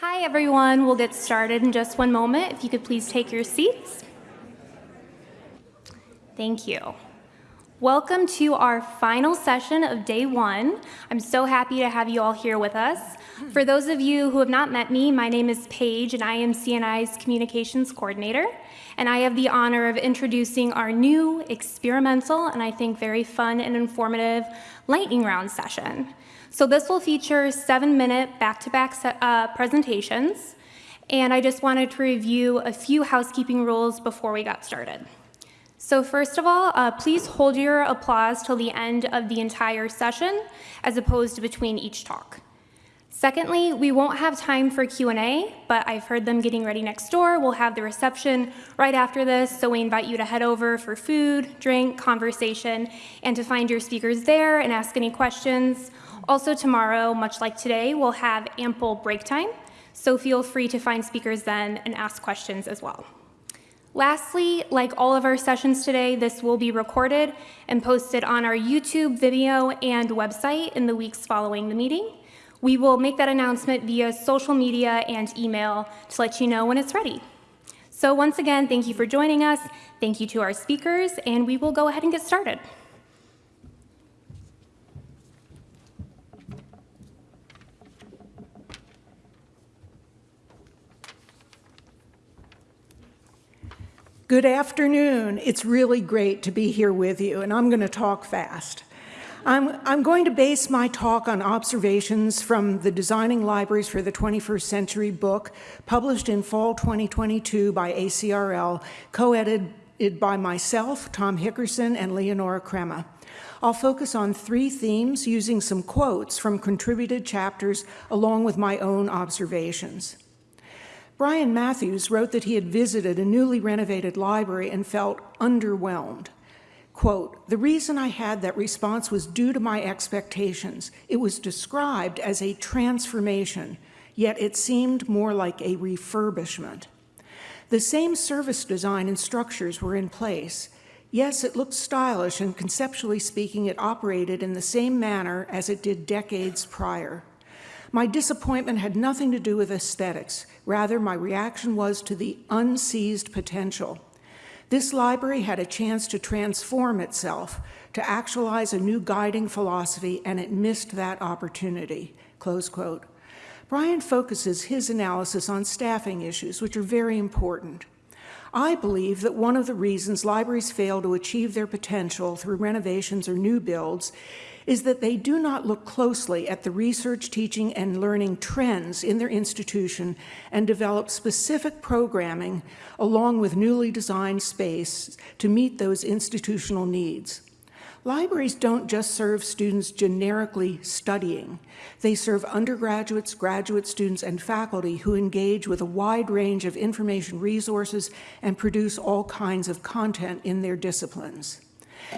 Hi, everyone. We'll get started in just one moment. If you could please take your seats. Thank you. Welcome to our final session of day one. I'm so happy to have you all here with us. For those of you who have not met me, my name is Paige and I am CNI's Communications Coordinator. And I have the honor of introducing our new experimental and I think very fun and informative lightning round session. So this will feature seven minute back-to-back uh, presentations. And I just wanted to review a few housekeeping rules before we got started. So first of all, uh, please hold your applause till the end of the entire session, as opposed to between each talk. Secondly, we won't have time for Q&A, but I've heard them getting ready next door. We'll have the reception right after this, so we invite you to head over for food, drink, conversation, and to find your speakers there and ask any questions. Also tomorrow, much like today, we'll have ample break time, so feel free to find speakers then and ask questions as well. Lastly, like all of our sessions today, this will be recorded and posted on our YouTube video and website in the weeks following the meeting. We will make that announcement via social media and email to let you know when it's ready. So once again, thank you for joining us. Thank you to our speakers, and we will go ahead and get started. Good afternoon. It's really great to be here with you, and I'm going to talk fast. I'm, I'm, going to base my talk on observations from the Designing Libraries for the 21st Century book, published in fall 2022 by ACRL, co-edited by myself, Tom Hickerson, and Leonora Crema. I'll focus on three themes using some quotes from contributed chapters along with my own observations. Brian Mathews wrote that he had visited a newly renovated library and felt underwhelmed. Quote, the reason I had that response was due to my expectations. It was described as a transformation, yet it seemed more like a refurbishment. The same service design and structures were in place. Yes, it looked stylish and conceptually speaking, it operated in the same manner as it did decades prior. My disappointment had nothing to do with aesthetics. Rather, my reaction was to the unseized potential. This library had a chance to transform itself, to actualize a new guiding philosophy, and it missed that opportunity, close quote. Brian focuses his analysis on staffing issues, which are very important. I believe that one of the reasons libraries fail to achieve their potential through renovations or new builds is that they do not look closely at the research, teaching, and learning trends in their institution and develop specific programming along with newly designed space to meet those institutional needs. Libraries don't just serve students generically studying. They serve undergraduates, graduate students, and faculty who engage with a wide range of information resources and produce all kinds of content in their disciplines.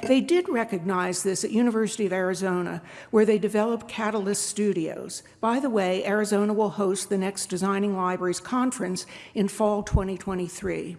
They did recognize this at University of Arizona, where they developed Catalyst Studios. By the way, Arizona will host the next Designing Libraries Conference in fall 2023.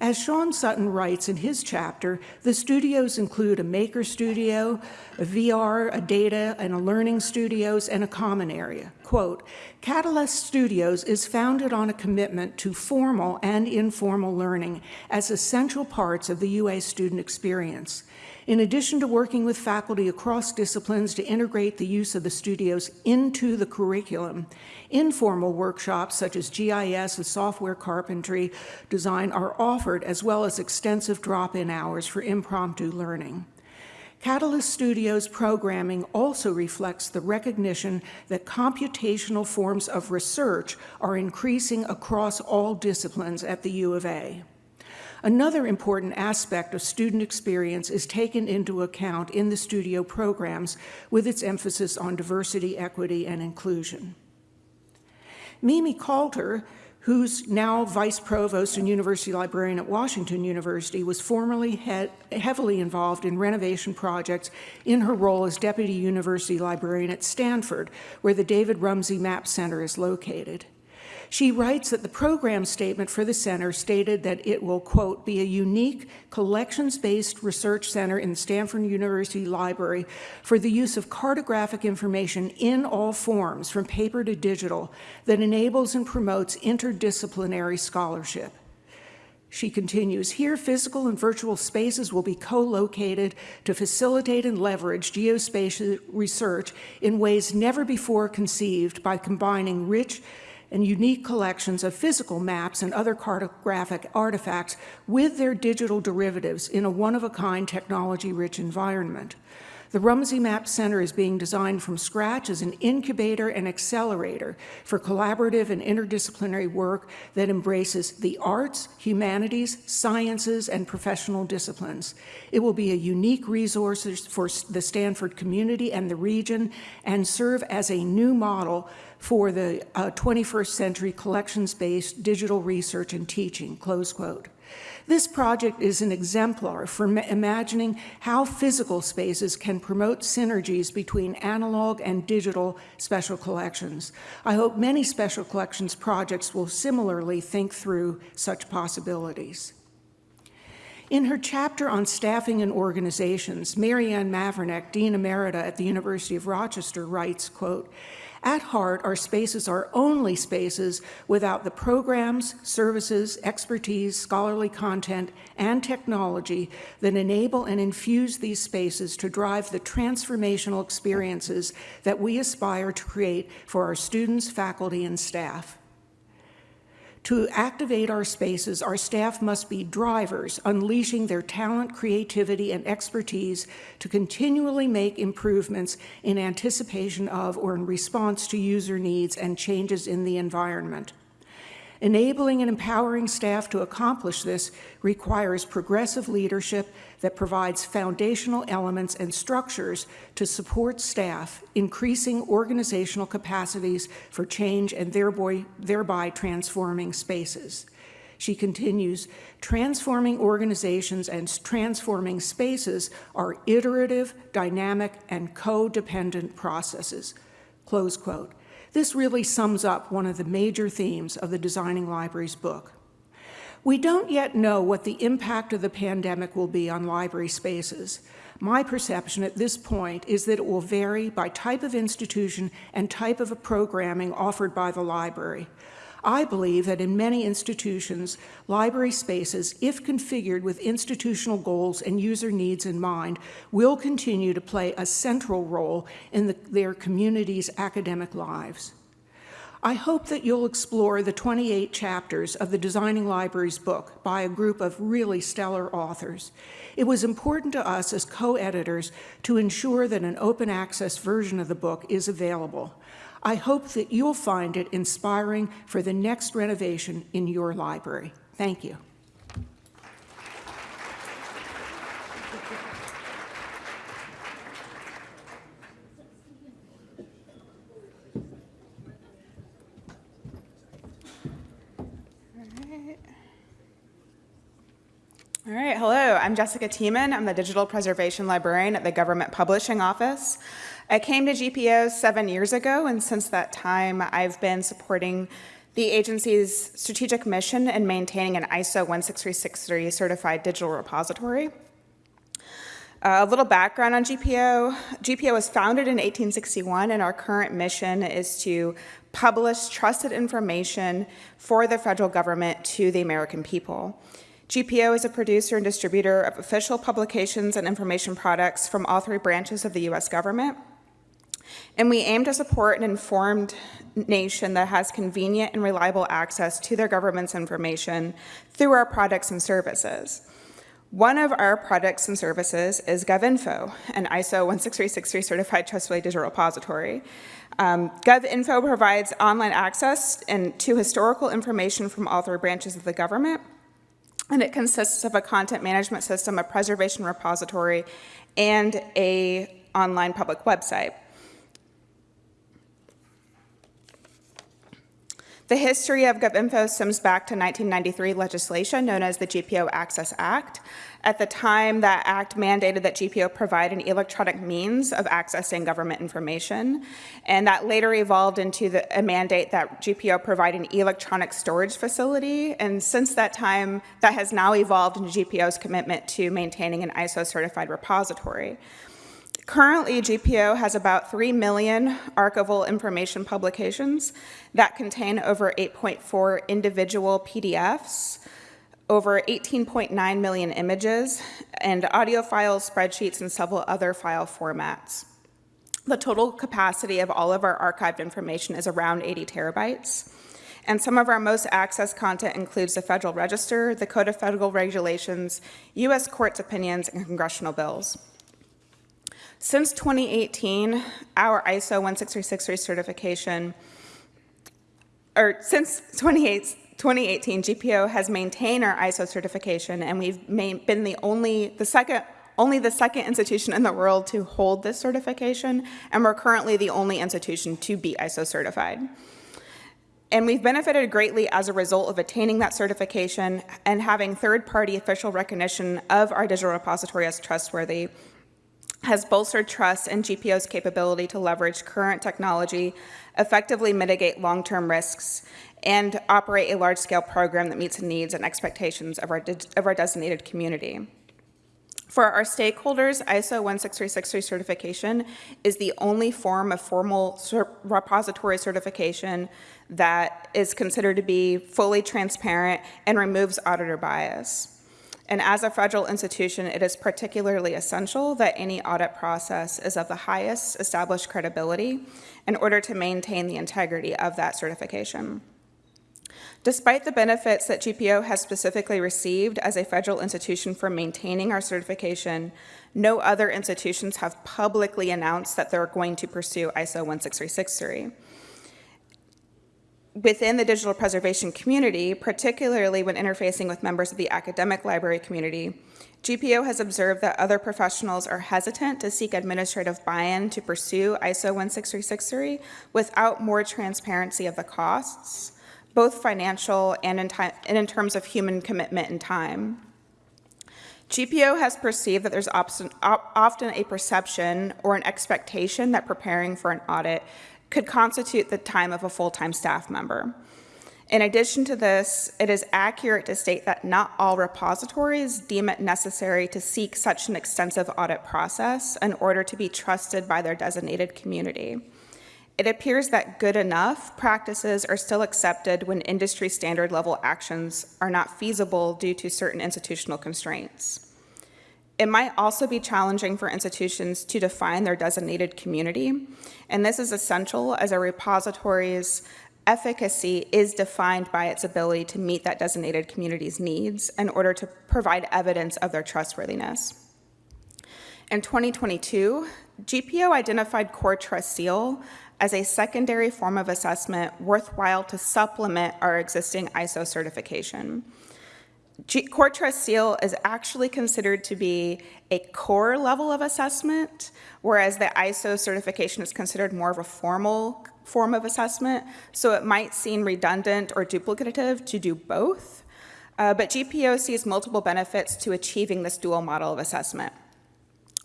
As Shan Sutton writes in his chapter, the studios include a maker studio, a VR, a data, and a learning studios, and a common area. Quote, Catalyst Studios is founded on a commitment to formal and informal learning as essential parts of the UA student experience. In addition to working with faculty across disciplines to integrate the use of the studios into the curriculum, informal workshops such as GIS and software carpentry design are offered as well as extensive drop-in hours for impromptu learning. Catalyst Studios programming also reflects the recognition that computational forms of research are increasing across all disciplines at the U of A. Another important aspect of student experience is taken into account in the studio programs with its emphasis on diversity, equity, and inclusion. Mimi Calter, who's now vice provost and university librarian at Washington University, was formerly he heavily involved in renovation projects in her role as deputy university librarian at Stanford, where the David Rumsey Map Center is located. She writes that the program statement for the center stated that it will, quote, be a unique collections-based research center in the Stanford University Library for the use of cartographic information in all forms, from paper to digital, that enables and promotes interdisciplinary scholarship. She continues, here physical and virtual spaces will be co-located to facilitate and leverage geospatial research in ways never before conceived by combining rich and unique collections of physical maps and other cartographic artifacts with their digital derivatives in a one-of-a-kind technology-rich environment. The Rumsey Map Center is being designed from scratch as an incubator and accelerator for collaborative and interdisciplinary work that embraces the arts, humanities, sciences, and professional disciplines. It will be a unique resource for the Stanford community and the region and serve as a new model for the uh, 21st century collections-based digital research and teaching, close quote. This project is an exemplar for imagining how physical spaces can promote synergies between analog and digital special collections. I hope many special collections projects will similarly think through such possibilities. In her chapter on staffing and organizations, Mary Ann Mavrinac, Dean Emerita at the University of Rochester, writes, quote, at heart, our spaces are only spaces without the programs, services, expertise, scholarly content, and technology that enable and infuse these spaces to drive the transformational experiences that we aspire to create for our students, faculty, and staff. To activate our spaces, our staff must be drivers, unleashing their talent, creativity, and expertise to continually make improvements in anticipation of or in response to user needs and changes in the environment. Enabling and empowering staff to accomplish this requires progressive leadership that provides foundational elements and structures to support staff, increasing organizational capacities for change and thereby, thereby transforming spaces. She continues, transforming organizations and transforming spaces are iterative, dynamic, and codependent processes, close quote. This really sums up one of the major themes of the Designing Libraries book. We don't yet know what the impact of the pandemic will be on library spaces. My perception at this point is that it will vary by type of institution and type of programming offered by the library. I believe that in many institutions, library spaces, if configured with institutional goals and user needs in mind, will continue to play a central role in the, their community's academic lives. I hope that you'll explore the 28 chapters of the Designing Libraries book by a group of really stellar authors. It was important to us as co-editors to ensure that an open access version of the book is available. I hope that you'll find it inspiring for the next renovation in your library. Thank you. All right, hello, I'm Jessica Tieman. I'm the Digital Preservation Librarian at the Government Publishing Office. I came to GPO seven years ago, and since that time, I've been supporting the agency's strategic mission in maintaining an ISO 16363 certified digital repository. Uh, a little background on GPO. GPO was founded in 1861 and our current mission is to publish trusted information for the federal government to the American people. GPO is a producer and distributor of official publications and information products from all three branches of the U.S. government. And we aim to support an informed nation that has convenient and reliable access to their government's information through our products and services. One of our products and services is GovInfo, an ISO 16363 certified trustworthy digital repository. Um, GovInfo provides online access and to historical information from all three branches of the government, and it consists of a content management system, a preservation repository, and a online public website. The history of GovInfo stems back to 1993 legislation known as the GPO Access Act. At the time, that act mandated that GPO provide an electronic means of accessing government information, and that later evolved into the, a mandate that GPO provide an electronic storage facility, and since that time, that has now evolved into GPO's commitment to maintaining an ISO-certified repository. Currently, GPO has about 3 million archival information publications that contain over 8.4 individual PDFs, over 18.9 million images, and audio files, spreadsheets, and several other file formats. The total capacity of all of our archived information is around 80 terabytes. And some of our most accessed content includes the Federal Register, the Code of Federal Regulations, U.S. courts' opinions, and congressional bills. Since 2018, our ISO 16363 certification, or since 2018, GPO has maintained our ISO certification, and we've been the only, the second, only the second institution in the world to hold this certification, and we're currently the only institution to be ISO certified. And we've benefited greatly as a result of attaining that certification and having third-party official recognition of our digital repository as trustworthy has bolstered trust in GPO's capability to leverage current technology, effectively mitigate long-term risks, and operate a large-scale program that meets the needs and expectations of our, of our designated community. For our stakeholders, ISO 16363 certification is the only form of formal repository certification that is considered to be fully transparent and removes auditor bias. And as a federal institution, it is particularly essential that any audit process is of the highest established credibility in order to maintain the integrity of that certification. Despite the benefits that GPO has specifically received as a federal institution for maintaining our certification, no other institutions have publicly announced that they're going to pursue ISO 16363 within the digital preservation community, particularly when interfacing with members of the academic library community, GPO has observed that other professionals are hesitant to seek administrative buy-in to pursue ISO 16363 without more transparency of the costs, both financial and in, and in terms of human commitment and time. GPO has perceived that there's often a perception or an expectation that preparing for an audit could constitute the time of a full-time staff member. In addition to this, it is accurate to state that not all repositories deem it necessary to seek such an extensive audit process in order to be trusted by their designated community. It appears that good enough practices are still accepted when industry standard level actions are not feasible due to certain institutional constraints. It might also be challenging for institutions to define their designated community, and this is essential as a repository's efficacy is defined by its ability to meet that designated community's needs in order to provide evidence of their trustworthiness. In 2022, GPO identified Core Trust Seal as a secondary form of assessment worthwhile to supplement our existing ISO certification. G Core Trust Seal is actually considered to be a core level of assessment, whereas the ISO certification is considered more of a formal form of assessment, so it might seem redundant or duplicative to do both. Uh, but GPO sees multiple benefits to achieving this dual model of assessment.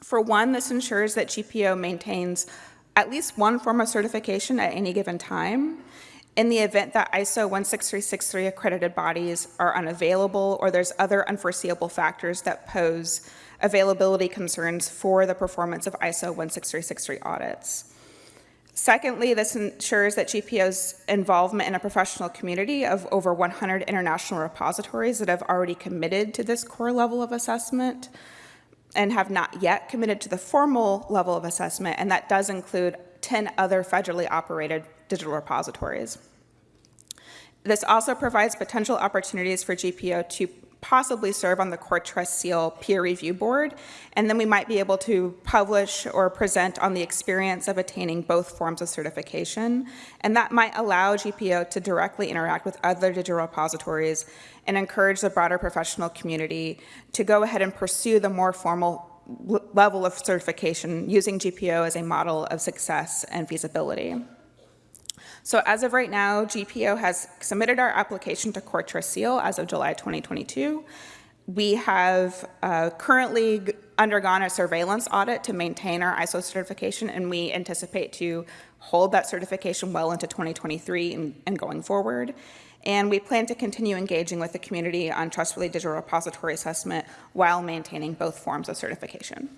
For one, this ensures that GPO maintains at least one form of certification at any given time, in the event that ISO 16363 accredited bodies are unavailable or there's other unforeseeable factors that pose availability concerns for the performance of ISO 16363 audits. Secondly, this ensures that GPO's involvement in a professional community of over 100 international repositories that have already committed to this core level of assessment and have not yet committed to the formal level of assessment, and that does include 10 other federally operated digital repositories. This also provides potential opportunities for GPO to possibly serve on the Core Trust Seal peer review board, and then we might be able to publish or present on the experience of attaining both forms of certification, and that might allow GPO to directly interact with other digital repositories and encourage the broader professional community to go ahead and pursue the more formal level of certification using GPO as a model of success and feasibility. So as of right now, GPO has submitted our application to Core Trust Seal as of July 2022. We have uh, currently undergone a surveillance audit to maintain our ISO certification, and we anticipate to hold that certification well into 2023 and, and going forward. And we plan to continue engaging with the community on trustworthy digital repository assessment while maintaining both forms of certification.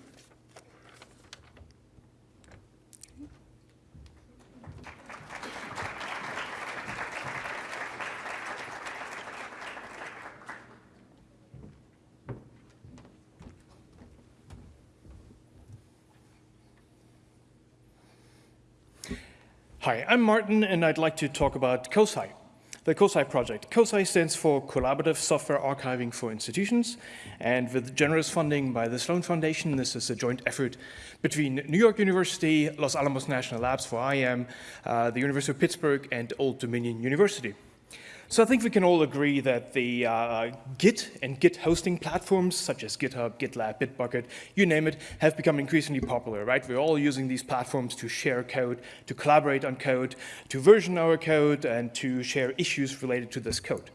Hi, I'm Martin, and I'd like to talk about COSI, the COSI project. COSI stands for Collaborative Software Archiving for Institutions, and with generous funding by the Sloan Foundation, this is a joint effort between New York University, Los Alamos National Labs, where I am, uh, the University of Pittsburgh, and Old Dominion University. So I think we can all agree that the uh, Git and Git hosting platforms, such as GitHub, GitLab, Bitbucket, you name it, have become increasingly popular, right? We're all using these platforms to share code, to collaborate on code, to version our code, and to share issues related to this code.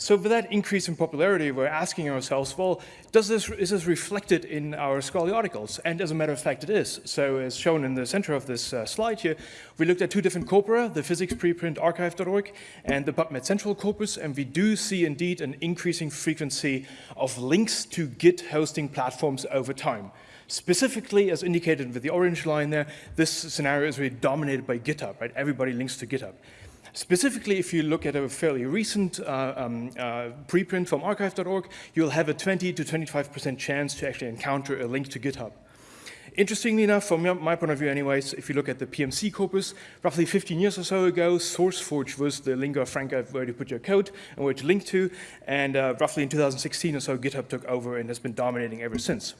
So with that increase in popularity, we're asking ourselves, well, does this, is this reflected in our scholarly articles? And as a matter of fact, it is. So as shown in the center of this uh, slide here, we looked at two different corpora, the physics preprint arXiv.org and the PubMed Central corpus, and we do see indeed an increasing frequency of links to Git hosting platforms over time. Specifically, as indicated with the orange line there, this scenario is really dominated by GitHub, right? Everybody links to GitHub. Specifically, if you look at a fairly recent uh, um, uh, preprint from arXiv.org, you'll have a 20 to 25% chance to actually encounter a link to GitHub. Interestingly enough, from my point of view anyways, if you look at the PMC corpus, roughly 15 years or so ago, SourceForge was the lingua franca where you put your code and where to link to, and uh, roughly in 2016 or so, GitHub took over and has been dominating ever since.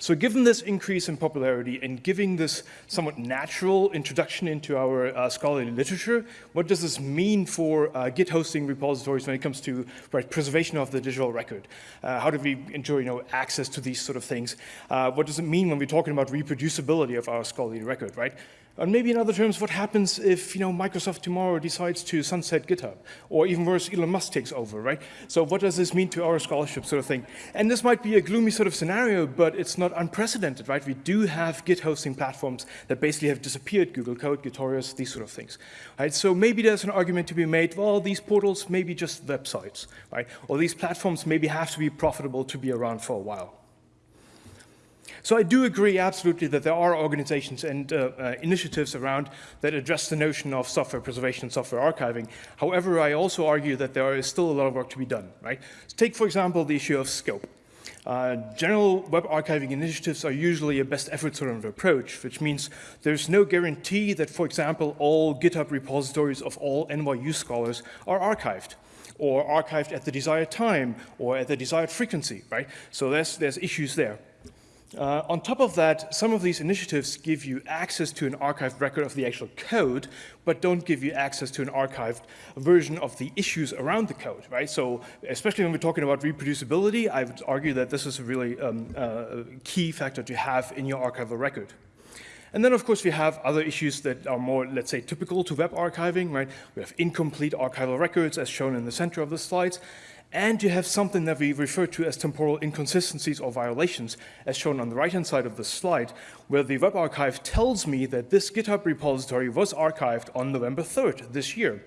So given this increase in popularity and giving this somewhat natural introduction into our uh, scholarly literature, what does this mean for uh, Git hosting repositories when it comes to right, preservation of the digital record? Uh, how do we enjoy you know, access to these sort of things? Uh, what does it mean when we're talking about reproducibility of our scholarly record, right? And maybe in other terms, what happens if you know, Microsoft tomorrow decides to sunset GitHub? Or even worse, Elon Musk takes over, right? So what does this mean to our scholarship sort of thing? And this might be a gloomy sort of scenario, but it's not unprecedented, right? We do have Git hosting platforms that basically have disappeared, Google Code, Gitorious, these sort of things. Right? So maybe there's an argument to be made, well, these portals may be just websites, right? Or these platforms maybe have to be profitable to be around for a while. So I do agree absolutely that there are organizations and uh, uh, initiatives around that address the notion of software preservation and software archiving. However, I also argue that there is still a lot of work to be done, right? So take, for example, the issue of scope. Uh, general web archiving initiatives are usually a best effort sort of approach, which means there's no guarantee that, for example, all GitHub repositories of all NYU scholars are archived or archived at the desired time or at the desired frequency, right? So there's, there's issues there. Uh, on top of that, some of these initiatives give you access to an archived record of the actual code, but don't give you access to an archived version of the issues around the code, right? So especially when we're talking about reproducibility, I would argue that this is a really um, uh, key factor to have in your archival record. And then, of course, we have other issues that are more, let's say, typical to web archiving, right? We have incomplete archival records, as shown in the center of the slides. And you have something that we refer to as temporal inconsistencies or violations, as shown on the right-hand side of the slide, where the Web Archive tells me that this GitHub repository was archived on November 3rd this year.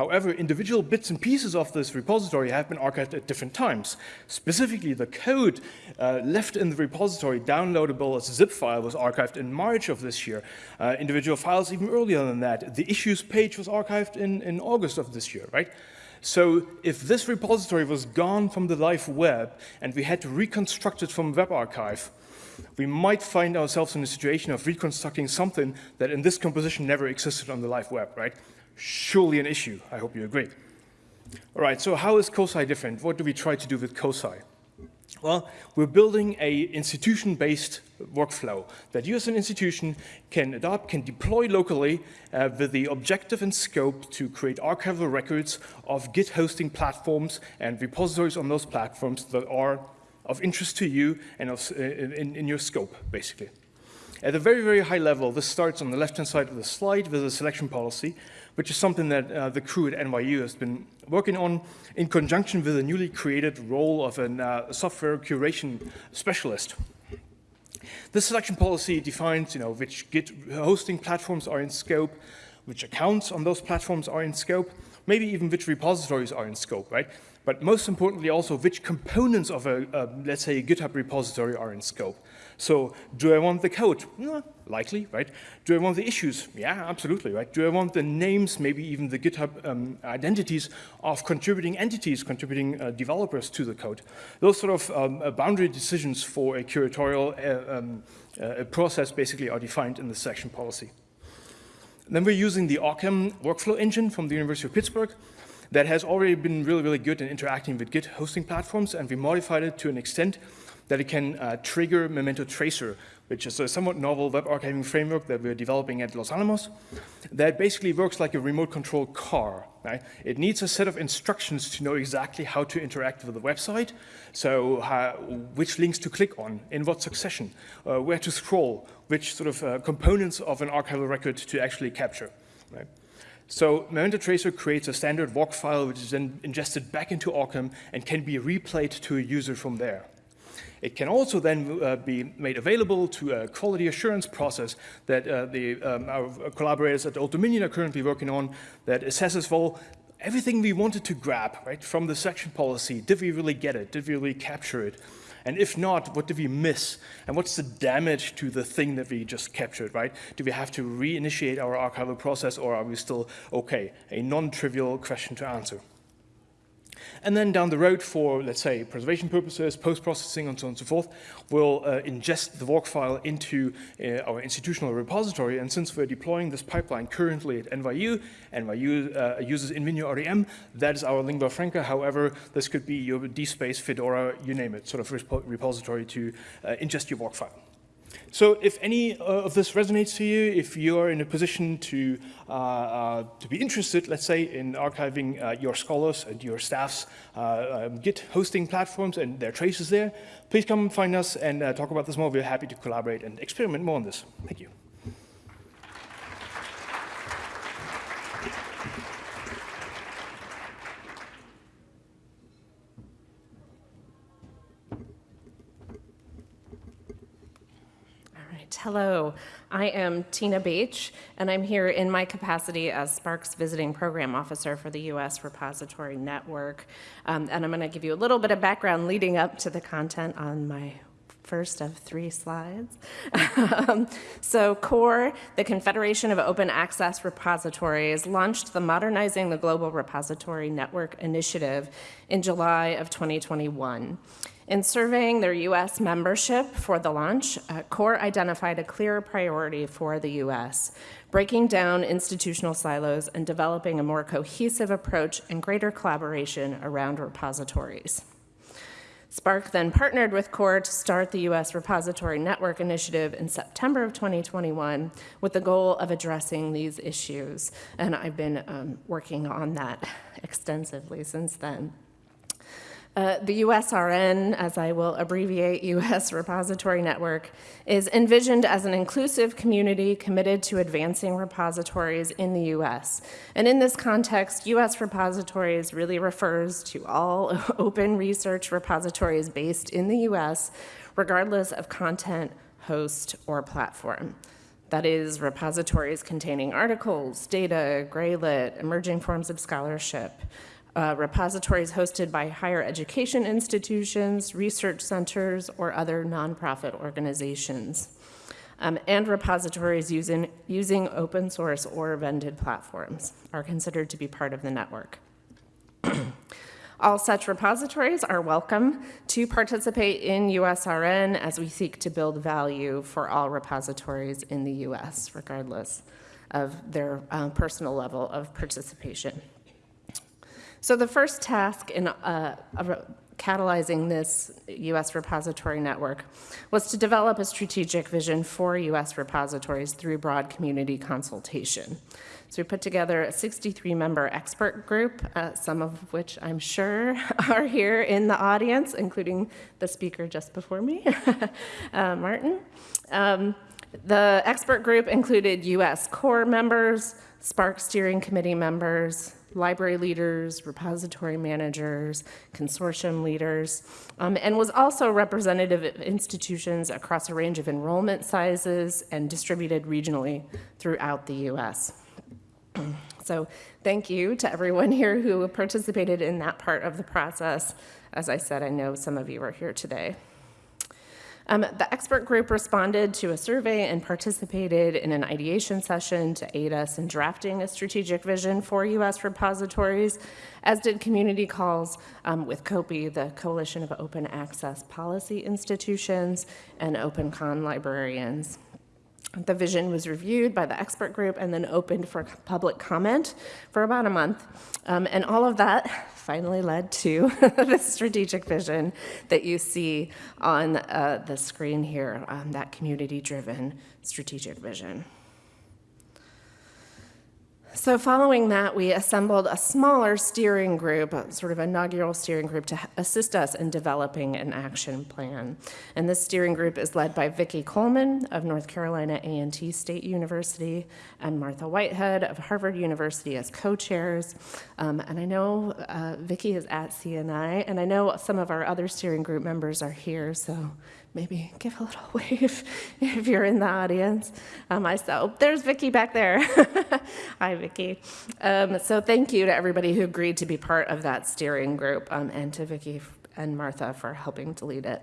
However, individual bits and pieces of this repository have been archived at different times. Specifically, the code uh, left in the repository, downloadable as a zip file, was archived in March of this year. Uh, individual files even earlier than that. The issues page was archived in, in August of this year, right? So if this repository was gone from the live web and we had to reconstruct it from Web Archive, we might find ourselves in a situation of reconstructing something that in this composition never existed on the live web, right? Surely an issue, I hope you agree. All right, so how is COSI different? What do we try to do with COSI? Well, we're building a institution-based workflow that you as an institution can adopt, can deploy locally uh, with the objective and scope to create archival records of Git hosting platforms and repositories on those platforms that are of interest to you and of, uh, in, in your scope, basically. At a very, very high level, this starts on the left-hand side of the slide with a selection policy, which is something that uh, the crew at NYU has been working on in conjunction with a newly created role of a uh, software curation specialist. This selection policy defines you know, which Git hosting platforms are in scope, which accounts on those platforms are in scope, maybe even which repositories are in scope, right? But most importantly also which components of a, a let's say, a GitHub repository are in scope. So do I want the code? Likely, right? Do I want the issues? Yeah, absolutely, right? Do I want the names, maybe even the GitHub um, identities of contributing entities, contributing uh, developers to the code? Those sort of um, uh, boundary decisions for a curatorial uh, um, uh, process basically are defined in the section policy. Then we're using the Occam workflow engine from the University of Pittsburgh that has already been really, really good in interacting with Git hosting platforms, and we modified it to an extent that it can uh, trigger Memento Tracer, which is a somewhat novel web archiving framework that we're developing at Los Alamos that basically works like a remote control car. Right? It needs a set of instructions to know exactly how to interact with the website, so which links to click on, in what succession, uh, where to scroll, which sort of uh, components of an archival record to actually capture. Right? So Memento Tracer creates a standard WARC file which is then ingested back into Occam and can be replayed to a user from there. It can also then uh, be made available to a quality assurance process that uh, the, um, our collaborators at Old Dominion are currently working on that assesses, well, everything we wanted to grab right, from the selection policy, did we really get it? Did we really capture it? And if not, what did we miss? And what's the damage to the thing that we just captured, right? Do we have to reinitiate our archival process or are we still okay? A non-trivial question to answer. And then down the road for, let's say, preservation purposes, post-processing, and so on and so forth, we'll uh, ingest the WARC file into uh, our institutional repository. And since we're deploying this pipeline currently at NYU, NYU uh, uses InvenioRDM, that is our lingua franca. However, this could be your DSpace, Fedora, you name it, sort of repository to uh, ingest your WARC file. So if any uh, of this resonates to you, if you're in a position to, uh, uh, to be interested, let's say, in archiving uh, your scholars and your staff's uh, um, Git hosting platforms and their traces there, please come find us and uh, talk about this more. We're happy to collaborate and experiment more on this. Thank you. Hello, I am Tina Baich, and I'm here in my capacity as SPARC's Visiting Program Officer for the U.S. Repository Network. Um, and I'm going to give you a little bit of background leading up to the content on my first of three slides. um, so CORE, the Confederation of Open Access Repositories, launched the Modernizing the Global Repository Network initiative in July of 2021. In surveying their US membership for the launch, uh, CORE identified a clear priority for the US, breaking down institutional silos and developing a more cohesive approach and greater collaboration around repositories. SPARC then partnered with CORE to start the U.S. Repository Network Initiative in September of 2021 with the goal of addressing these issues. And I've been um, working on that extensively since then. Uh, the USRN, as I will abbreviate US Repository Network, is envisioned as an inclusive community committed to advancing repositories in the US. And in this context, US repositories really refers to all open research repositories based in the US, regardless of content, host, or platform. That is, repositories containing articles, data, gray lit, emerging forms of scholarship, uh, repositories hosted by higher education institutions, research centers, or other nonprofit organizations, um, and repositories using, using open source or vended platforms are considered to be part of the network. All such repositories are welcome to participate in USRN as we seek to build value for all repositories in the US, regardless of their uh, personal level of participation. So the first task in uh, catalyzing this U.S. repository network was to develop a strategic vision for U.S. repositories through broad community consultation. So we put together a 63-member expert group, uh, some of which I'm sure are here in the audience, including the speaker just before me, uh, Martin. Um, The expert group included U.S. core members, SPARC steering committee members, library leaders, repository managers, consortium leaders, um, and was also representative of institutions across a range of enrollment sizes and distributed regionally throughout the U.S. So thank you to everyone here who participated in that part of the process. As I said, I know some of you are here today. Um, the expert group responded to a survey and participated in an ideation session to aid us in drafting a strategic vision for U.S. repositories, as did community calls um, with COAPI, the Coalition of Open Access Policy Institutions, and OpenCon librarians. The vision was reviewed by the expert group and then opened for public comment for about a month. Um, and all of that finally led to the strategic vision that you see on uh, the screen here, um, that community-driven strategic vision. So following that, we assembled a smaller steering group, sort of inaugural steering group to assist us in developing an action plan. And this steering group is led by Vicki Coleman of North Carolina A&T State University and Martha Whitehead of Harvard University as co-chairs. Um, and I know uh, Vicki is at CNI, and I know some of our other steering group members are here, so maybe give a little wave if you're in the audience. Um, saw, oh, there's Vicki back there. Hi, Vicki. Um, so thank you to everybody who agreed to be part of that steering group um, and to Vicki and Martha for helping to lead it.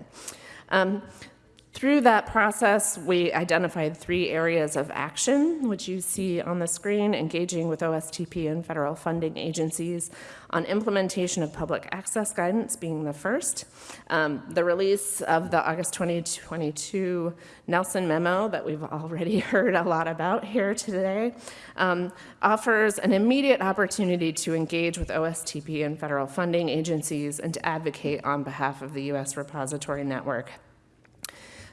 Through that process, we identified three areas of action, which you see on the screen, engaging with OSTP and federal funding agencies on implementation of public access guidance being the first. Um, the release of the August 2022 Nelson memo that we've already heard a lot about here today um, offers an immediate opportunity to engage with OSTP and federal funding agencies and to advocate on behalf of the U.S. Repository Network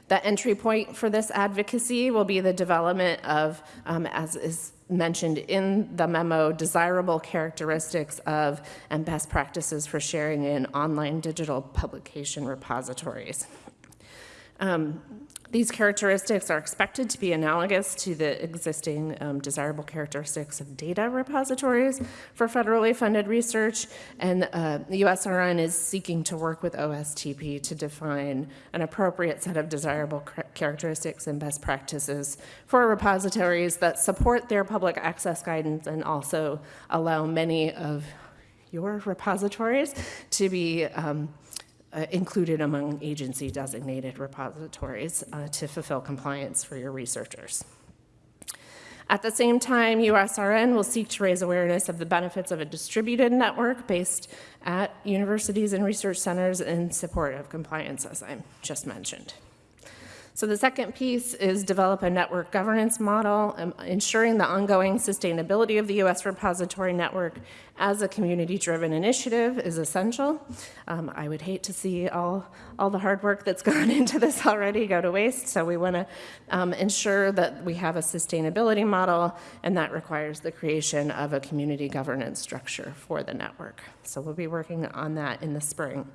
the entry point for this advocacy will be the development of, um, as is mentioned in the memo, desirable characteristics of and best practices for sharing in online digital publication repositories. Um, these characteristics are expected to be analogous to the existing um, desirable characteristics of data repositories for federally funded research, and uh, the USRN is seeking to work with OSTP to define an appropriate set of desirable characteristics and best practices for repositories that support their public access guidance and also allow many of your repositories to be um, uh, included among agency designated repositories uh, to fulfill compliance for your researchers. At the same time, USRN will seek to raise awareness of the benefits of a distributed network based at universities and research centers in support of compliance, as I just mentioned. So the second piece is develop a network governance model, um, ensuring the ongoing sustainability of the U.S. repository network as a community-driven initiative is essential. Um, I would hate to see all, all the hard work that's gone into this already go to waste, so we want to um, ensure that we have a sustainability model, and that requires the creation of a community governance structure for the network. So we'll be working on that in the spring.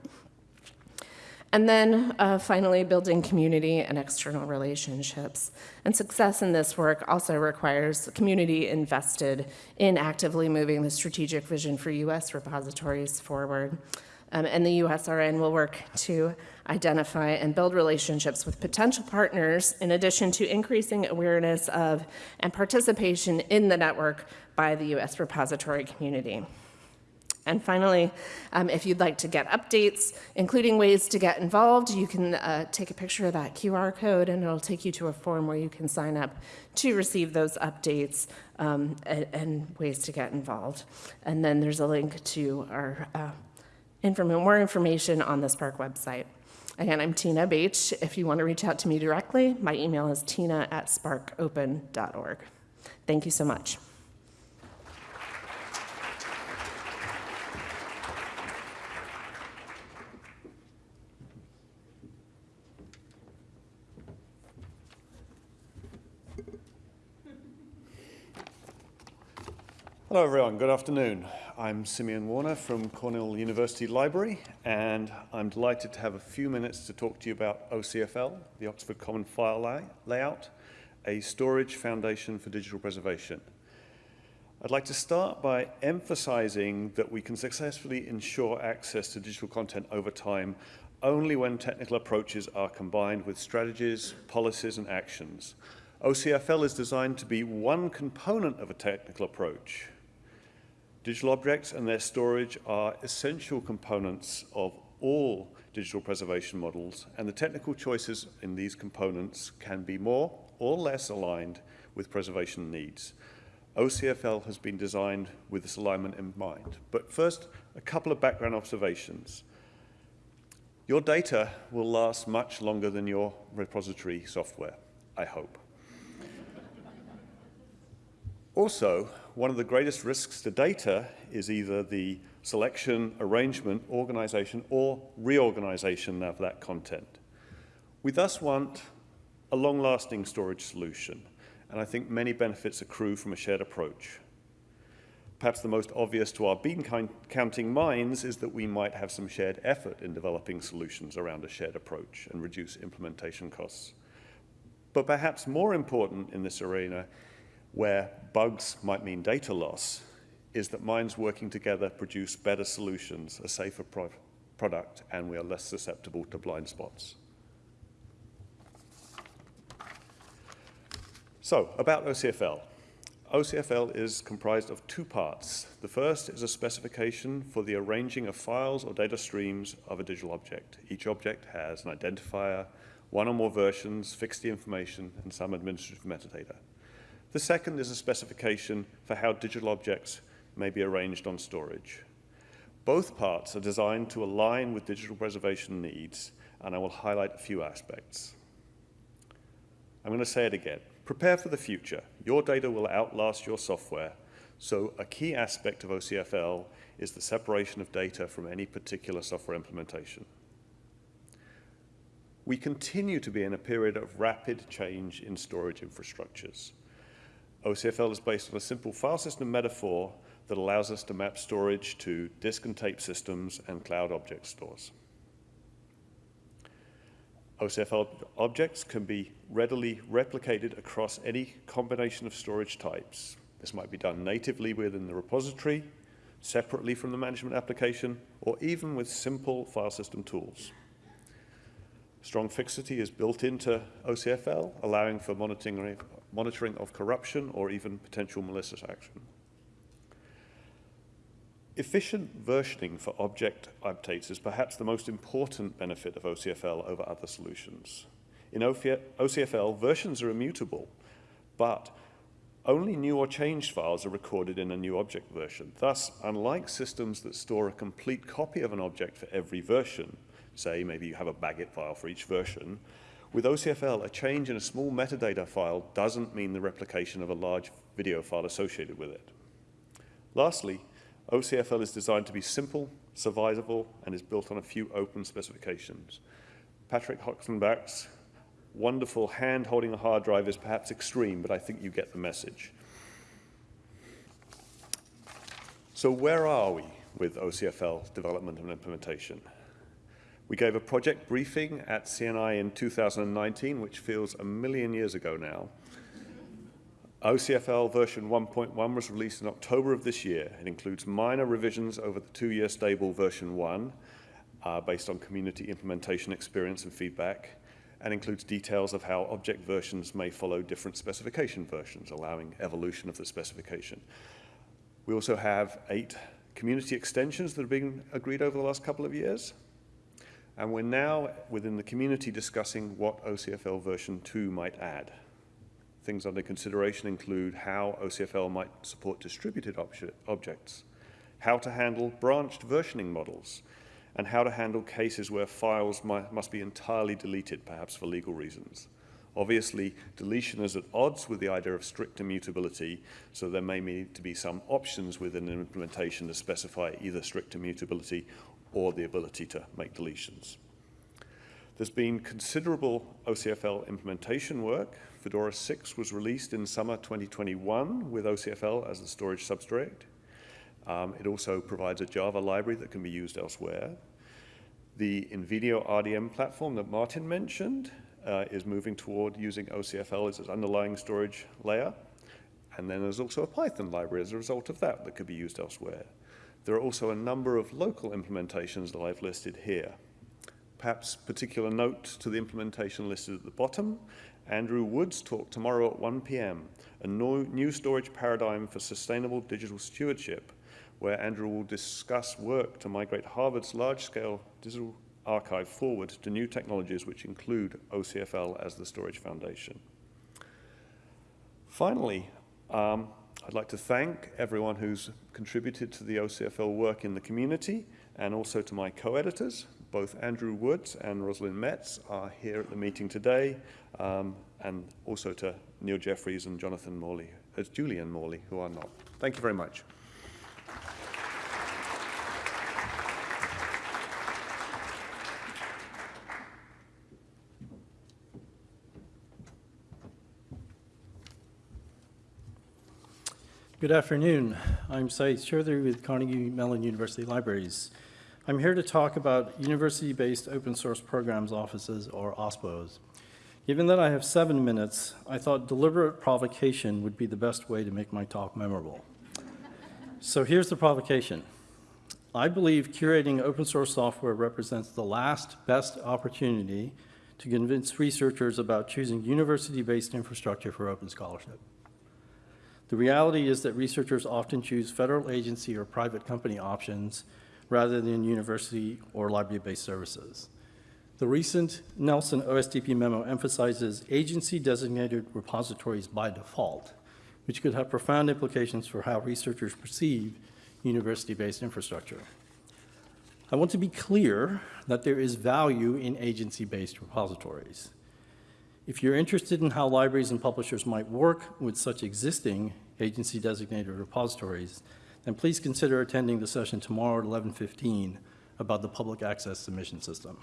And then uh, finally, building community and external relationships. And success in this work also requires community invested in actively moving the strategic vision for U.S. repositories forward. Um, and the USRN will work to identify and build relationships with potential partners in addition to increasing awareness of and participation in the network by the U.S. repository community. And finally, um, if you'd like to get updates, including ways to get involved, you can uh, take a picture of that QR code and it'll take you to a form where you can sign up to receive those updates um, and, and, ways to get involved. And then there's a link to our uh, inform more information on the SPARC website. Again, I'm Tina Baich. If you want to reach out to me directly, my email is tina at sparcopen.org. Thank you so much. Hello everyone, good afternoon. I'm Simeon Warner from Cornell University Library and I'm delighted to have a few minutes to talk to you about OCFL, the Oxford Common File lay layout, a storage foundation for digital preservation. I'd like to start by emphasizing that we can successfully ensure access to digital content over time only when technical approaches are combined with strategies, policies, and actions. OCFL is designed to be one component of a technical approach. Digital objects and their storage are essential components of all digital preservation models, and the technical choices in these components can be more or less aligned with preservation needs. OCFL has been designed with this alignment in mind. But first, a couple of background observations. Your data will last much longer than your repository software, I hope. Also, one of the greatest risks to data is either the selection, arrangement, organization, or reorganization of that content. We thus want a long-lasting storage solution, and I think many benefits accrue from a shared approach. Perhaps the most obvious to our bean counting minds is that we might have some shared effort in developing solutions around a shared approach and reduce implementation costs. But perhaps more important in this arena, where bugs might mean data loss, is that minds working together produce better solutions, a safer pro product, and we are less susceptible to blind spots. So, about OCFL. OCFL is comprised of two parts. The first is a specification for the arranging of files or data streams of a digital object. Each object has an identifier, one or more versions, fixed information, and some administrative metadata. The second is a specification for how digital objects may be arranged on storage. Both parts are designed to align with digital preservation needs, and I will highlight a few aspects. I'm going to say it again. Prepare for the future. Your data will outlast your software, so a key aspect of OCFL is the separation of data from any particular software implementation. We continue to be in a period of rapid change in storage infrastructures. OCFL is based on a simple file system metaphor that allows us to map storage to disk and tape systems and cloud object stores. OCFL objects can be readily replicated across any combination of storage types. This might be done natively within the repository, separately from the management application, or even with simple file system tools. Strong fixity is built into OCFL, allowing for monitoring, monitoring of corruption or even potential malicious action. Efficient versioning for object updates is perhaps the most important benefit of OCFL over other solutions. In OCFL, versions are immutable, but only new or changed files are recorded in a new object version. Thus, unlike systems that store a complete copy of an object for every version, say maybe you have a BagIt file for each version, with OCFL, a change in a small metadata file doesn't mean the replication of a large video file associated with it. Lastly, OCFL is designed to be simple, survivable, and is built on a few open specifications. Patrick Hochstenbach's wonderful hand holding a hard drive is perhaps extreme, but I think you get the message. So where are we with OCFL development and implementation? We gave a project briefing at CNI in 2019, which feels a million years ago now. OCFL version 1.1 was released in October of this year. It includes minor revisions over the two-year stable version 1 uh, based on community implementation experience and feedback and includes details of how object versions may follow different specification versions, allowing evolution of the specification. We also have eight community extensions that have been agreed over the last couple of years. And we're now within the community discussing what OCFL version 2 might add. Things under consideration include how OCFL might support distributed objects, how to handle branched versioning models, and how to handle cases where files must be entirely deleted, perhaps for legal reasons. Obviously, deletion is at odds with the idea of strict immutability, so there may need to be some options within an implementation to specify either strict immutability or the ability to make deletions. There's been considerable OCFL implementation work. Fedora 6 was released in summer 2021 with OCFL as the storage substrate. Um, it also provides a Java library that can be used elsewhere. The InvenioRDM platform that Martin mentioned uh, is moving toward using OCFL as its underlying storage layer. And then there's also a Python library as a result of that that could be used elsewhere. There are also a number of local implementations that I've listed here. Perhaps particular note to the implementation listed at the bottom. Andrew Woods' talk tomorrow at 1 p.m., a new storage paradigm for sustainable digital stewardship, where Andrew will discuss work to migrate Harvard's large-scale digital archive forward to new technologies which include OCFL as the storage foundation. Finally, um, I'd like to thank everyone who's contributed to the OCFL work in the community and also to my co-editors. Both Andrew Woods and Rosalind Metz are here at the meeting today, um, and also to Neil Jeffries and Jonathan Morley, as Julian Morley, who are not. Thank you very much. Good afternoon. I'm Sayeed Choudhury with Carnegie Mellon University Libraries. I'm here to talk about university-based open source programs offices, or OSPOs. Given that I have seven minutes, I thought deliberate provocation would be the best way to make my talk memorable. So here's the provocation. I believe curating open source software represents the last best opportunity to convince researchers about choosing university-based infrastructure for open scholarship. The reality is that researchers often choose federal agency or private company options rather than university or library-based services. The recent Nelson OSTP memo emphasizes agency-designated repositories by default, which could have profound implications for how researchers perceive university-based infrastructure. I want to be clear that there is value in agency-based repositories. If you're interested in how libraries and publishers might work with such existing agency-designated repositories, then please consider attending the session tomorrow at 11:15 about the public access submission system.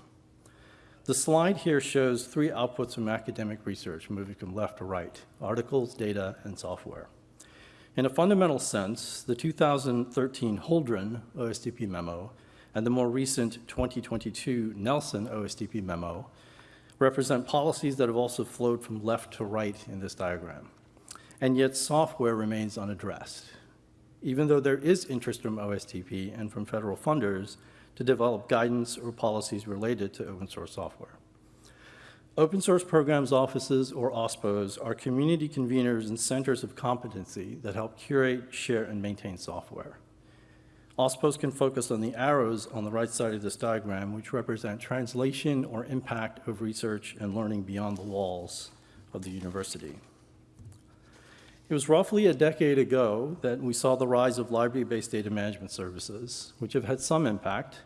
The slide here shows three outputs from academic research, moving from left to right, articles, data, and software. In a fundamental sense, the 2013 Holdren OSTP memo and the more recent 2022 Nelson OSTP memo represent policies that have also flowed from left to right in this diagram. And yet software remains unaddressed, even though there is interest from OSTP and from federal funders to develop guidance or policies related to open source software. Open source programs offices, or OSPOs, are community conveners and centers of competency that help curate, share, and maintain software. OSPOs can focus on the arrows on the right side of this diagram, which represent translation or impact of research and learning beyond the walls of the university. It was roughly a decade ago that we saw the rise of library-based data management services, which have had some impact,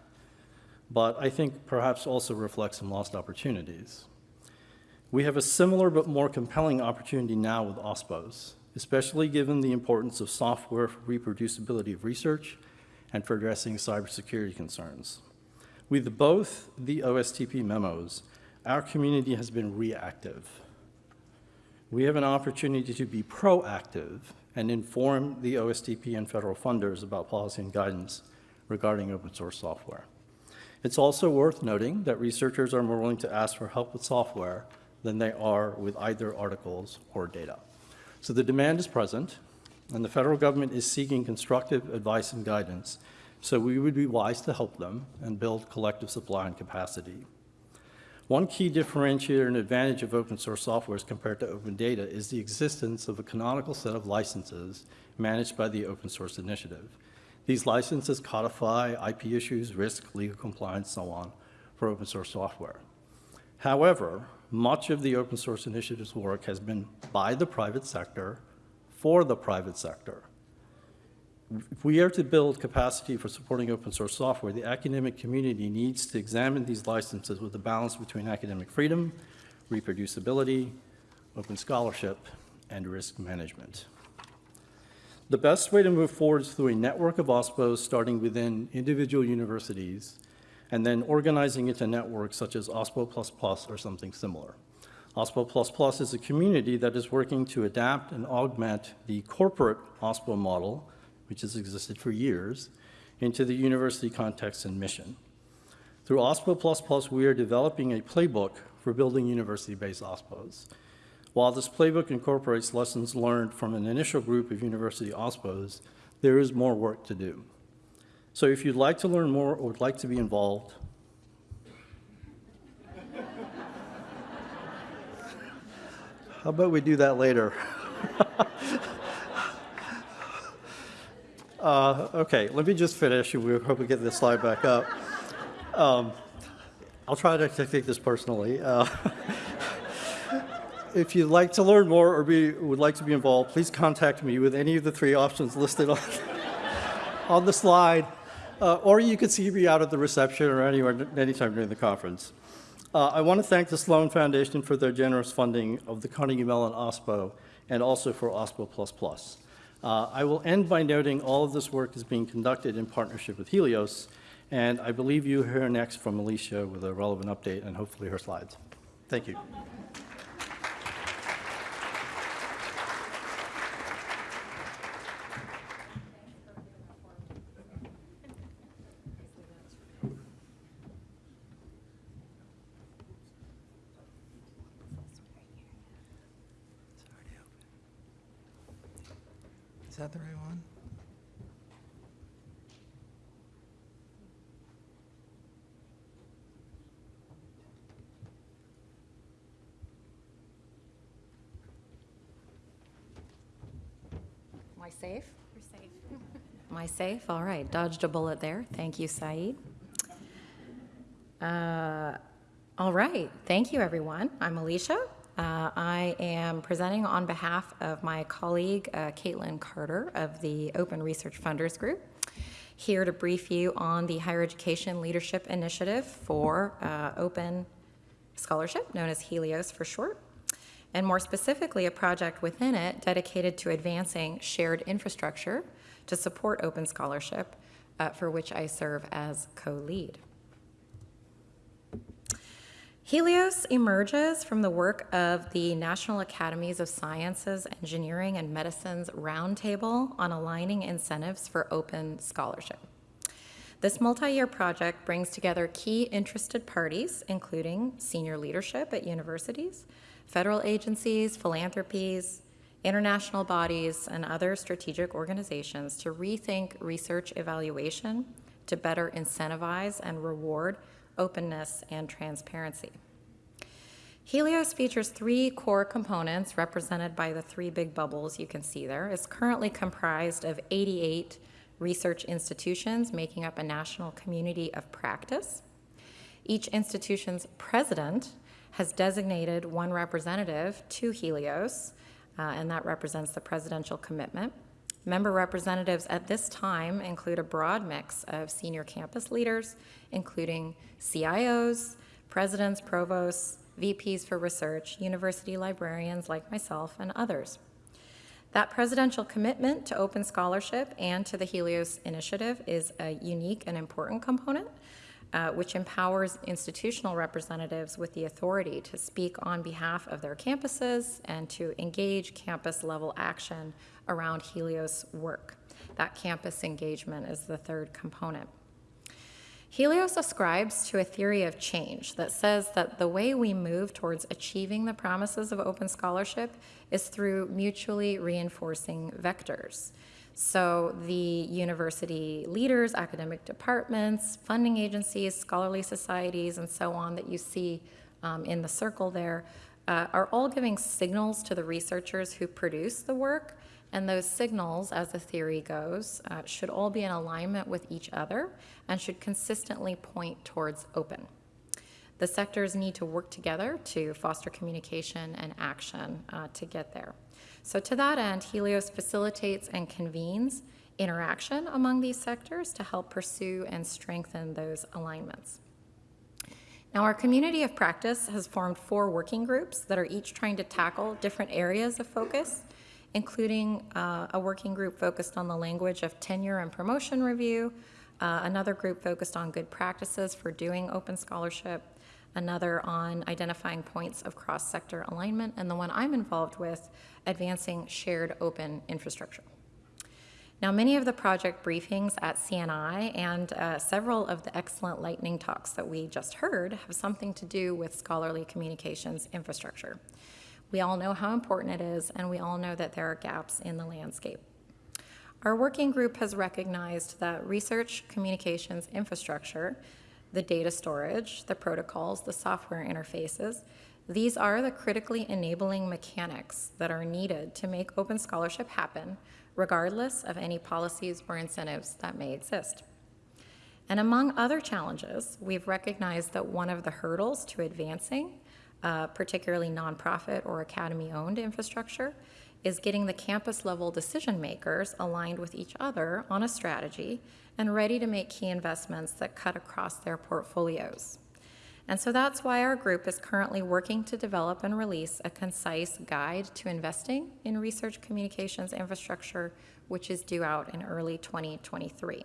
but I think perhaps also reflect some lost opportunities. We have a similar but more compelling opportunity now with OSPOs, especially given the importance of software for reproducibility of research and for addressing cybersecurity concerns. With both the OSTP memos, our community has been reactive. We have an opportunity to be proactive and inform the OSTP and federal funders about policy and guidance regarding open source software. It's also worth noting that researchers are more willing to ask for help with software than they are with either articles or data. So the demand is present, and the federal government is seeking constructive advice and guidance, so we would be wise to help them and build collective supply and capacity. One key differentiator and advantage of open source software as compared to open data is the existence of a canonical set of licenses managed by the Open Source Initiative. These licenses codify IP issues, risk, legal compliance, so on, for open source software. However, much of the Open Source Initiative's work has been by the private sector for the private sector. If we are to build capacity for supporting open source software, the academic community needs to examine these licenses with a balance between academic freedom, reproducibility, open scholarship, and risk management. The best way to move forward is through a network of OSPOs starting within individual universities and then organizing into networks such as OSPO++ or something similar. OSPO++ Plus is a community that is working to adapt and augment the corporate OSPO model, which has existed for years, into the university context and mission. Through OSPO++, Plus we are developing a playbook for building university-based OSPOs. While this playbook incorporates lessons learned from an initial group of university OSPOs, there is more work to do. So if you'd like to learn more or would like to be involved, how about we do that later? Uh, Okay, let me just finish, and we hope we get this slide back up. Um, I'll try to take this personally. Uh, If you'd like to learn more or be, would like to be involved, please contact me with any of the three options listed on, on the slide, uh, or you can see me out at the reception or anywhere, anytime during the conference. Uh, I want to thank the Sloan Foundation for their generous funding of the Carnegie Mellon OSPO and also for OSPO++. Uh, I will end by noting all of this work is being conducted in partnership with Helios, and I believe you hear next from Alicia with a relevant update and hopefully her slides. Thank you. Is that the right one? Am I safe? I safe? All right, dodged a bullet there. Thank you, Sayeed. Uh, All right, thank you, everyone. I'm Alicia. Uh, I am presenting on behalf of my colleague, uh, Caitlin Carter of the Open Research Funders Group, here to brief you on the Higher Education Leadership Initiative for uh, Open Scholarship, known as Helios for short and more specifically, a project within it dedicated to advancing shared infrastructure to support open scholarship, uh, for which I serve as co-lead. Helios emerges from the work of the National Academies of Sciences, Engineering, and Medicine's Roundtable on aligning incentives for open scholarship. This multi-year project brings together key interested parties, including senior leadership at universities, federal agencies, philanthropies, international bodies, and other strategic organizations to rethink research evaluation to better incentivize and reward openness and transparency. Helios features three core components represented by the three big bubbles you can see there. It's currently comprised of 88 research institutions making up a national community of practice. Each institution's president has designated one representative to Helios, uh, and that represents the presidential commitment. Member representatives at this time include a broad mix of senior campus leaders, including CIOs, presidents, provosts, VPs for research, university librarians like myself, and others. That presidential commitment to open scholarship and to the Helios Initiative is a unique and important component, uh, which empowers institutional representatives with the authority to speak on behalf of their campuses and to engage campus-level action around Helios work. That campus engagement is the third component. Helios ascribes to a theory of change that says that the way we move towards achieving the promises of open scholarship is through mutually reinforcing vectors. So the university leaders, academic departments, funding agencies, scholarly societies, and so on that you see um, in the circle there uh, are all giving signals to the researchers who produce the work and those signals, as the theory goes, uh, should all be in alignment with each other and should consistently point towards open. The sectors need to work together to foster communication and action uh, to get there. So to that end, Helios facilitates and convenes interaction among these sectors to help pursue and strengthen those alignments. Now, our community of practice has formed four working groups that are each trying to tackle different areas of focus including uh, a working group focused on the language of tenure and promotion review, uh, another group focused on good practices for doing open scholarship, another on identifying points of cross-sector alignment, and the one I'm involved with, advancing shared open infrastructure. Now, many of the project briefings at CNI and uh, several of the excellent lightning talks that we just heard have something to do with scholarly communications infrastructure. We all know how important it is, and we all know that there are gaps in the landscape. Our working group has recognized that research communications infrastructure, the data storage, the protocols, the software interfaces, these are the critically enabling mechanics that are needed to make open scholarship happen regardless of any policies or incentives that may exist. And among other challenges, we've recognized that one of the hurdles to advancing, uh, particularly nonprofit or academy owned infrastructure, is getting the campus level decision makers aligned with each other on a strategy and ready to make key investments that cut across their portfolios. And so that's why our group is currently working to develop and release a concise guide to investing in research communications infrastructure, which is due out in early 2023.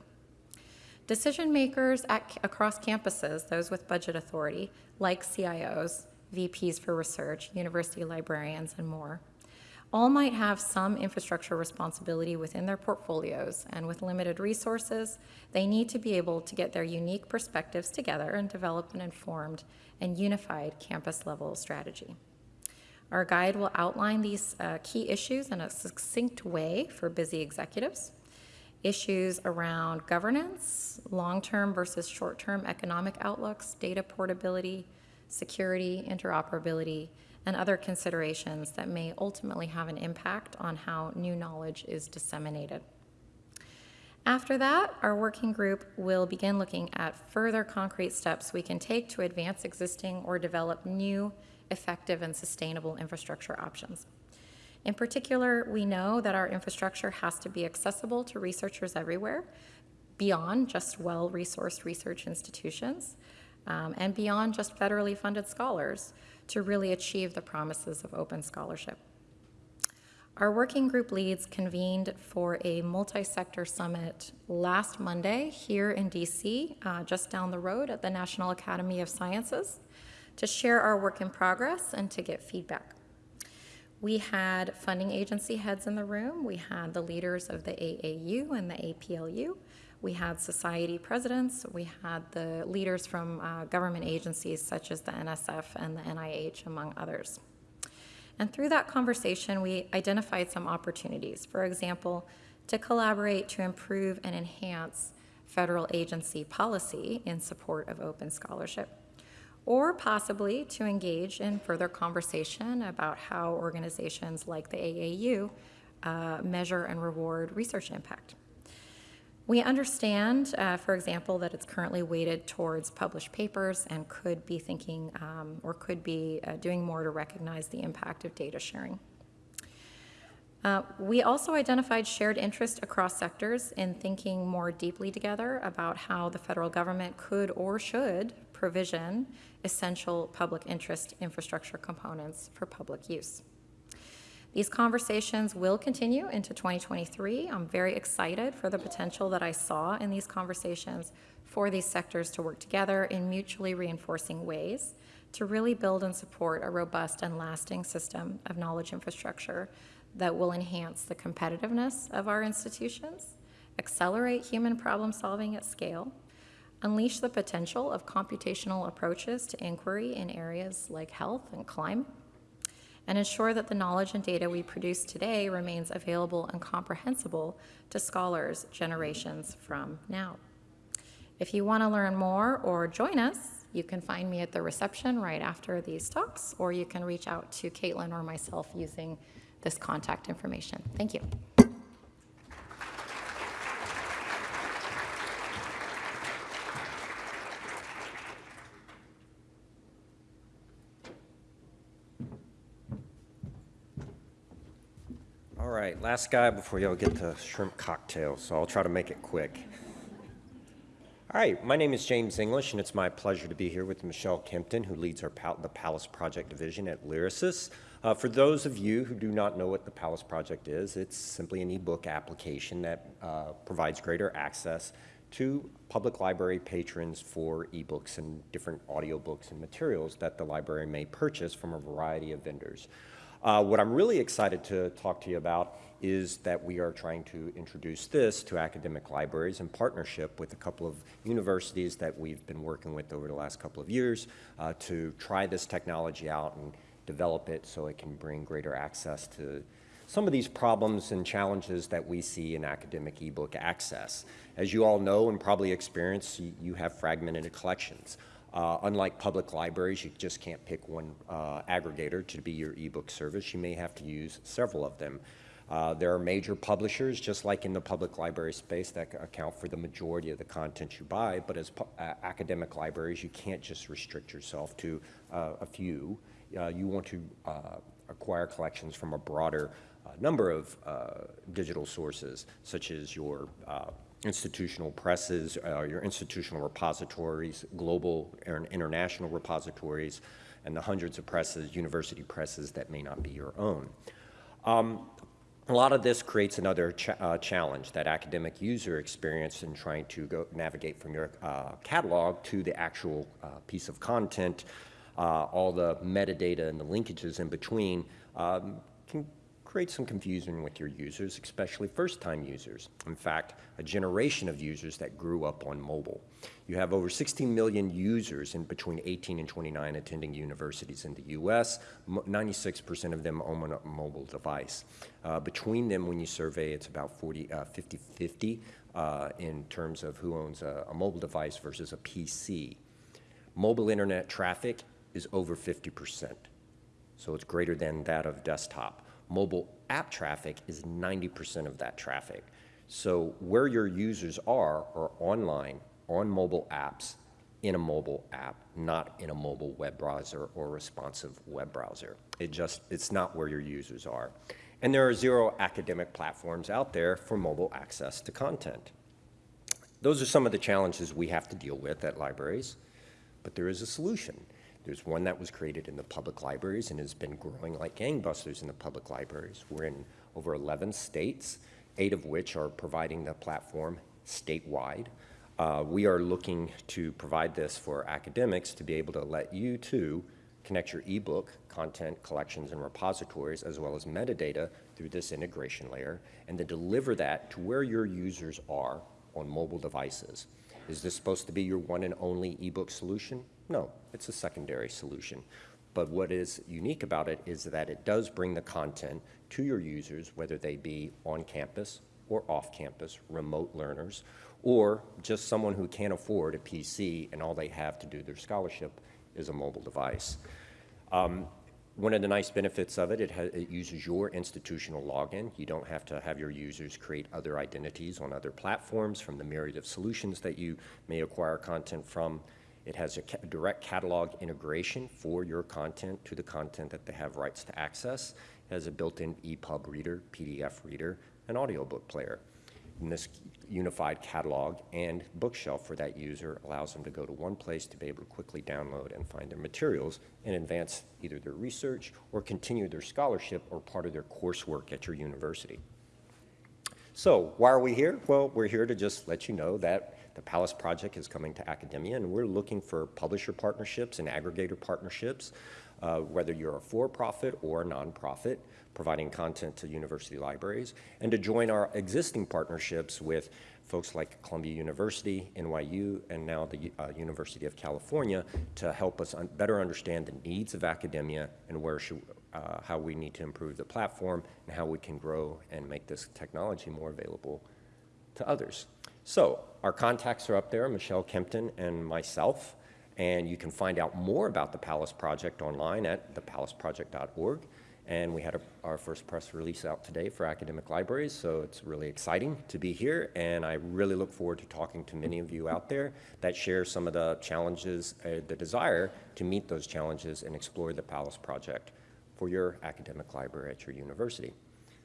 Decision makers at, across campuses, those with budget authority, like CIOs, VPs for research, university librarians, and more, all might have some infrastructure responsibility within their portfolios, and with limited resources, they need to be able to get their unique perspectives together and develop an informed and unified campus level strategy. Our guide will outline these uh, key issues in a succinct way for busy executives. Issues around governance, long term versus short term economic outlooks, data portability, security, interoperability, and other considerations that may ultimately have an impact on how new knowledge is disseminated. After that, our working group will begin looking at further concrete steps we can take to advance existing or develop new, effective, and sustainable infrastructure options. In particular, we know that our infrastructure has to be accessible to researchers everywhere, beyond just well resourced research institutions, um, and beyond just federally funded scholars to really achieve the promises of open scholarship. Our working group leads convened for a multi-sector summit last Monday here in DC, uh, just down the road at the National Academy of Sciences, to share our work in progress and to get feedback. We had funding agency heads in the room. We had the leaders of the AAU and the APLU. We had society presidents. We had the leaders from uh, government agencies such as the NSF and the NIH, among others. And through that conversation, we identified some opportunities. For example, to collaborate to improve and enhance federal agency policy in support of open scholarship, or possibly to engage in further conversation about how organizations like the AAU uh, measure and reward research impact. We understand, uh, for example, that it's currently weighted towards published papers and could be thinking um, or could be uh, doing more to recognize the impact of data sharing. Uh, we also identified shared interest across sectors in thinking more deeply together about how the federal government could or should provision essential public interest infrastructure components for public use. These conversations will continue into 2023. I'm very excited for the potential that I saw in these conversations for these sectors to work together in mutually reinforcing ways to really build and support a robust and lasting system of knowledge infrastructure that will enhance the competitiveness of our institutions, accelerate human problem solving at scale, unleash the potential of computational approaches to inquiry in areas like health and climate, and ensure that the knowledge and data we produce today remains available and comprehensible to scholars generations from now. If you want to learn more or join us, you can find me at the reception right after these talks, or you can reach out to Caitlin or myself using this contact information. Thank you. All right, last guy before y'all get to shrimp cocktails, so I'll try to make it quick. All right, my name is James English, and it's my pleasure to be here with Michelle Kempton, who leads our Pal the Palace Project Division at Lyrasis. Uh, for those of you who do not know what the Palace Project is, it's simply an ebook application that uh, provides greater access to public library patrons for ebooks and different audiobooks and materials that the library may purchase from a variety of vendors. Uh, what I'm really excited to talk to you about is that we are trying to introduce this to academic libraries in partnership with a couple of universities that we've been working with over the last couple of years uh, to try this technology out and develop it so it can bring greater access to some of these problems and challenges that we see in academic ebook access. As you all know and probably experience, you, have fragmented collections. Uh, unlike public libraries, you just can't pick one uh, aggregator to be your ebook service. You may have to use several of them. Uh, there are major publishers, just like in the public library space, that account for the majority of the content you buy. But as uh, academic libraries, you can't just restrict yourself to uh, a few. Uh, you want to acquire collections from a broader number of digital sources, such as your institutional presses, uh, your institutional repositories, global and international repositories, and the hundreds of presses, university presses that may not be your own. Um, a lot of this creates another ch uh, challenge, that academic user experience in trying to go navigate from your uh, catalog to the actual uh, piece of content. Uh, all the metadata and the linkages in between um, create some confusion with your users, especially first-time users. In fact, a generation of users that grew up on mobile. You have over 16 million users in between 18 and 29 attending universities in the U.S. 96% of them own a mobile device. Uh, between them, when you survey, it's about 50-50 uh, uh, in terms of who owns a, a mobile device versus a PC. Mobile internet traffic is over 50%, so it's greater than that of desktop mobile app traffic is 90% of that traffic. So where your users are are online, on mobile apps, in a mobile app, not in a mobile web browser or responsive web browser. It just, it's not where your users are. And there are zero academic platforms out there for mobile access to content. Those are some of the challenges we have to deal with at libraries, but there is a solution. There's one that was created in the public libraries and has been growing like gangbusters in the public libraries. We're in over 11 states, eight of which are providing the platform statewide. Uh, we are looking to provide this for academics to be able to let you too connect your ebook content collections and repositories as well as metadata through this integration layer and to deliver that to where your users are on mobile devices. Is this supposed to be your one and only ebook solution? No, it's a secondary solution. But what is unique about it is that it does bring the content to your users, whether they be on campus or off campus, remote learners, or just someone who can't afford a PC and all they have to do their scholarship is a mobile device. Um, one of the nice benefits of it, it, it, uses your institutional login. You don't have to have your users create other identities on other platforms from the myriad of solutions that you may acquire content from. It has a ca direct catalog integration for your content to the content that they have rights to access. It has a built-in EPUB reader, PDF reader, an audiobook player. And this unified catalog and bookshelf for that user allows them to go to one place to be able to quickly download and find their materials and advance either their research or continue their scholarship or part of their coursework at your university. So why are we here? Well, we're here to just let you know that the Palace project is coming to academia, and we're looking for publisher partnerships and aggregator partnerships, uh, whether you're a for-profit or a nonprofit, providing content to university libraries, and to join our existing partnerships with folks like Columbia University, NYU, and now the uh, University of California to help us un better understand the needs of academia and where should, uh, how we need to improve the platform and how we can grow and make this technology more available to others. So our contacts are up there, Michelle Kempton and myself, and you can find out more about the Palace Project online at thepalaceproject.org. And we had a, our first press release out today for academic libraries, so it's really exciting to be here. And I really look forward to talking to many of you out there that share some of the challenges, uh, the desire to meet those challenges and explore the Palace Project for your academic library at your university.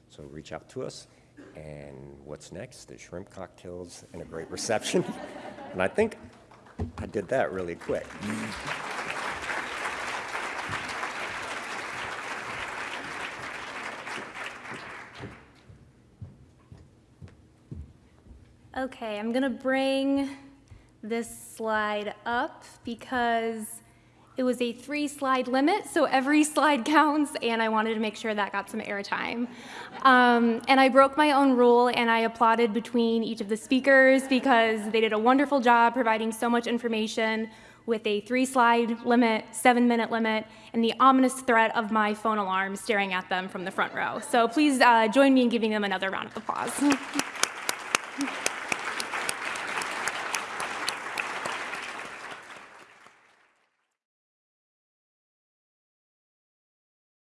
So reach out to us. And what's next? The shrimp cocktails and a great reception. and I think I did that really quick. Okay, I'm to bring this slide up because It was a three slide limit, so every slide counts, and I wanted to make sure that got some airtime. Um, and I broke my own rule and I applauded between each of the speakers because they did a wonderful job providing so much information with a three slide limit, seven minute limit, and the ominous threat of my phone alarm staring at them from the front row. So please uh, join me in giving them another round of applause.